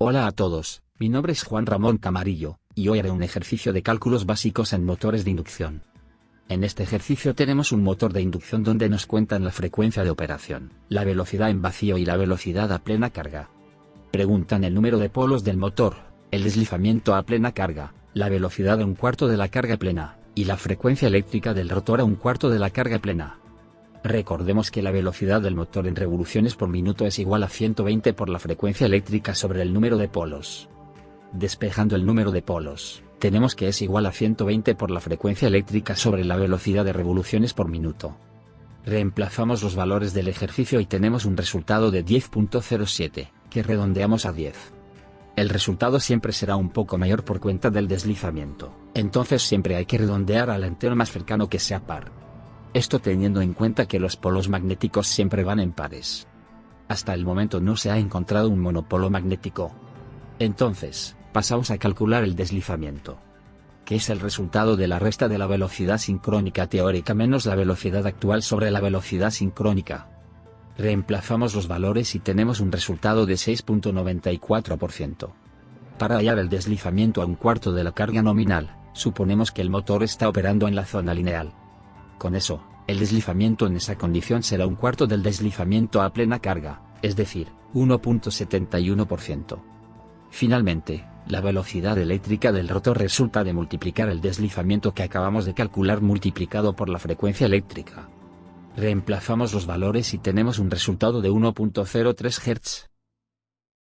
Hola a todos, mi nombre es Juan Ramón Camarillo, y hoy haré un ejercicio de cálculos básicos en motores de inducción. En este ejercicio tenemos un motor de inducción donde nos cuentan la frecuencia de operación, la velocidad en vacío y la velocidad a plena carga. Preguntan el número de polos del motor, el deslizamiento a plena carga, la velocidad a un cuarto de la carga plena, y la frecuencia eléctrica del rotor a un cuarto de la carga plena. Recordemos que la velocidad del motor en revoluciones por minuto es igual a 120 por la frecuencia eléctrica sobre el número de polos. Despejando el número de polos, tenemos que es igual a 120 por la frecuencia eléctrica sobre la velocidad de revoluciones por minuto. Reemplazamos los valores del ejercicio y tenemos un resultado de 10.07, que redondeamos a 10. El resultado siempre será un poco mayor por cuenta del deslizamiento, entonces siempre hay que redondear al entero más cercano que sea par esto teniendo en cuenta que los polos magnéticos siempre van en pares. Hasta el momento no se ha encontrado un monopolo magnético. Entonces, pasamos a calcular el deslizamiento. Que es el resultado de la resta de la velocidad sincrónica teórica menos la velocidad actual sobre la velocidad sincrónica. Reemplazamos los valores y tenemos un resultado de 6.94%. Para hallar el deslizamiento a un cuarto de la carga nominal, suponemos que el motor está operando en la zona lineal. Con eso, el deslizamiento en esa condición será un cuarto del deslizamiento a plena carga, es decir, 1.71%. Finalmente, la velocidad eléctrica del rotor resulta de multiplicar el deslizamiento que acabamos de calcular multiplicado por la frecuencia eléctrica. Reemplazamos los valores y tenemos un resultado de 1.03 Hz.